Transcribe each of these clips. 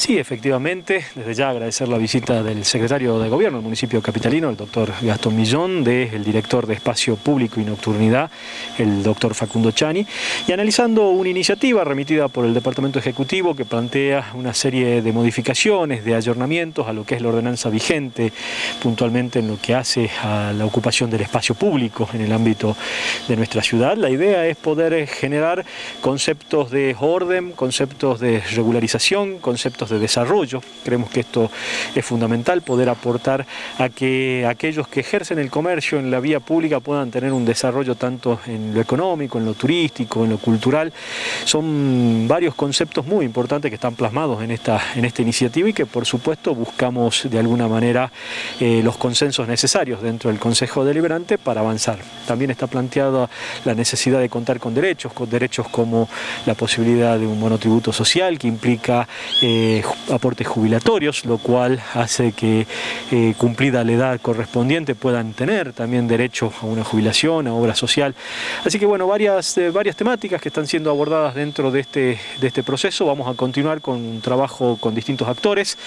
Sí, efectivamente, desde ya agradecer la visita del secretario de Gobierno del municipio capitalino, el doctor Gastón Millón, del director de Espacio Público y Nocturnidad, el doctor Facundo Chani, y analizando una iniciativa remitida por el Departamento Ejecutivo que plantea una serie de modificaciones, de ayornamientos a lo que es la ordenanza vigente, puntualmente en lo que hace a la ocupación del espacio público en el ámbito de nuestra ciudad. La idea es poder generar conceptos de orden, conceptos de regularización, conceptos de desarrollo. Creemos que esto es fundamental, poder aportar a que aquellos que ejercen el comercio en la vía pública puedan tener un desarrollo tanto en lo económico, en lo turístico, en lo cultural. Son varios conceptos muy importantes que están plasmados en esta, en esta iniciativa y que por supuesto buscamos de alguna manera eh, los consensos necesarios dentro del Consejo Deliberante para avanzar. También está planteada la necesidad de contar con derechos, con derechos como la posibilidad de un monotributo social que implica eh, aportes jubilatorios, lo cual hace que eh, cumplida la edad correspondiente puedan tener también derecho a una jubilación, a obra social. Así que bueno, varias, eh, varias temáticas que están siendo abordadas dentro de este, de este proceso. Vamos a continuar con un trabajo con distintos actores.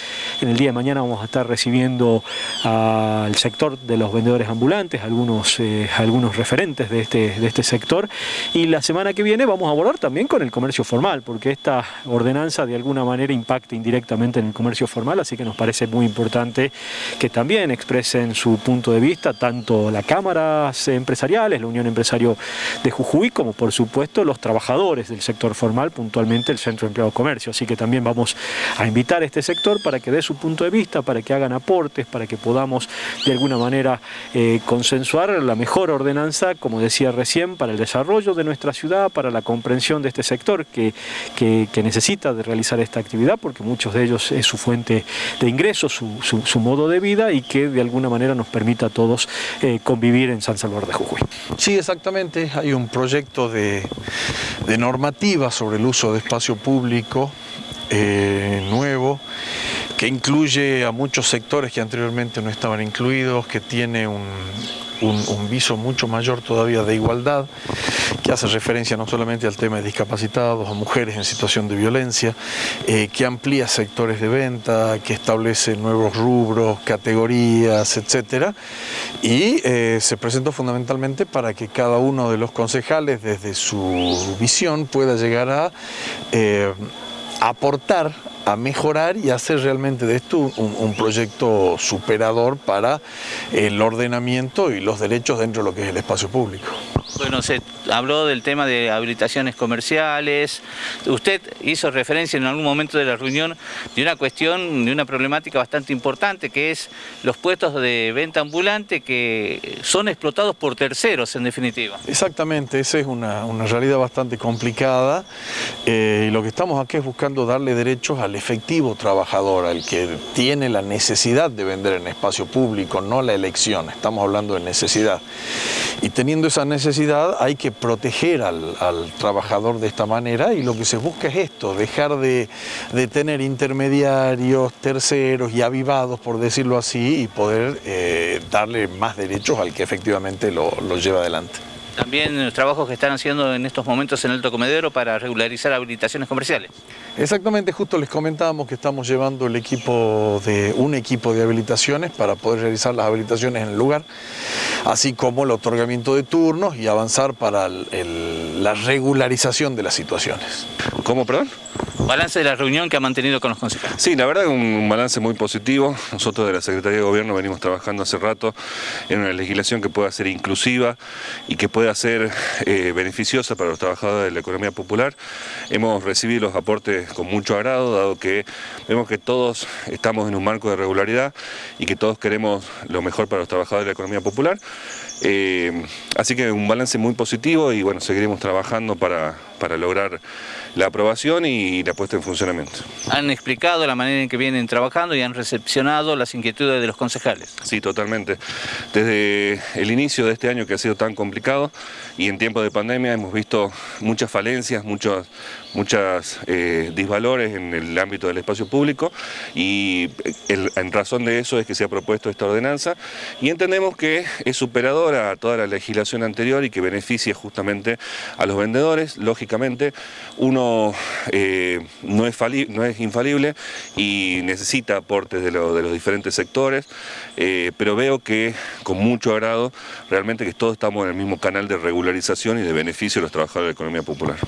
En el día de mañana vamos a estar recibiendo al sector de los vendedores ambulantes, algunos, eh, algunos referentes de este, de este sector. Y la semana que viene vamos a abordar también con el comercio formal, porque esta ordenanza de alguna manera impacta directamente en el comercio formal, así que nos parece muy importante que también expresen su punto de vista, tanto las cámaras empresariales, la Unión Empresario de Jujuy, como por supuesto los trabajadores del sector formal, puntualmente el Centro de Empleado Comercio. Así que también vamos a invitar a este sector para que dé su punto de vista, para que hagan aportes, para que podamos de alguna manera eh, consensuar la mejor ordenanza, como decía recién, para el desarrollo de nuestra ciudad, para la comprensión de este sector que, que, que necesita de realizar esta actividad, porque muchos de ellos es su fuente de ingresos, su, modo de vida y que de alguna manera nos permita a todos eh, convivir en San Salvador de Jujuy. Sí, exactamente. Hay un proyecto de, normativa sobre el uso de espacio público eh, nuevo que incluye a muchos sectores que anteriormente no estaban incluidos, que tiene un, un, viso mucho mayor todavía de igualdad, que hace referencia no solamente al tema de discapacitados, a mujeres en situación de violencia, eh, que amplía sectores de venta, que establece nuevos rubros, categorías, etc. Y eh, se presentó fundamentalmente para que cada uno de los concejales, desde su visión, pueda llegar a eh, aportar a mejorar y hacer realmente de esto un, proyecto superador para el ordenamiento y los derechos dentro de lo que es el espacio público. Bueno, se habló del tema de habilitaciones comerciales. Usted hizo referencia en algún momento de la reunión de una cuestión, de una problemática bastante importante, que es los puestos de venta ambulante que son explotados por terceros, en definitiva. Exactamente, esa es una, realidad bastante complicada. Eh, y lo que estamos aquí es buscando darle derechos al efectivo trabajador, al que tiene la necesidad de vender en espacio público, no la elección. Estamos hablando de necesidad. Y teniendo esa necesidad hay que proteger al, trabajador de esta manera y lo que se busca es esto, dejar de, tener intermediarios, terceros y avivados, por decirlo así, y poder eh, darle más derechos al que efectivamente lo, lo lleva adelante. También los trabajos que están haciendo en estos momentos en Alto Comedero para regularizar habilitaciones comerciales. Exactamente, justo les comentábamos que estamos llevando el equipo de un equipo de habilitaciones para poder realizar las habilitaciones en el lugar, así como el otorgamiento de turnos y avanzar para la regularización de las situaciones. ¿Cómo, perdón? Balance de la reunión que ha mantenido con los concejales. Sí, la verdad es un balance muy positivo. Nosotros de la Secretaría de Gobierno venimos trabajando hace rato en una legislación que pueda ser inclusiva y que pueda ser eh, beneficiosa para los trabajadores de la economía popular. Hemos recibido los aportes con mucho agrado, dado que vemos que todos estamos en un marco de regularidad y que todos queremos lo mejor para los trabajadores de la economía popular. Eh, así que un balance muy positivo y bueno, seguiremos trabajando para, para lograr la aprobación y la puesta en funcionamiento. Han explicado la manera en que vienen trabajando y han recepcionado las inquietudes de los concejales. Sí, totalmente. Desde el inicio de este año que ha sido tan complicado y en tiempo de pandemia hemos visto muchas falencias, muchos muchas eh, disvalores en el ámbito del espacio público y en razón de eso es que se ha propuesto esta ordenanza y entendemos que es superadora a toda la legislación anterior y que beneficia justamente a los vendedores. Lógicamente uno eh, no, es no, es infalible y necesita aportes de, los diferentes sectores, eh, pero veo que con mucho agrado realmente que todos estamos en el mismo canal de regularización y de beneficio de los trabajadores de la economía popular.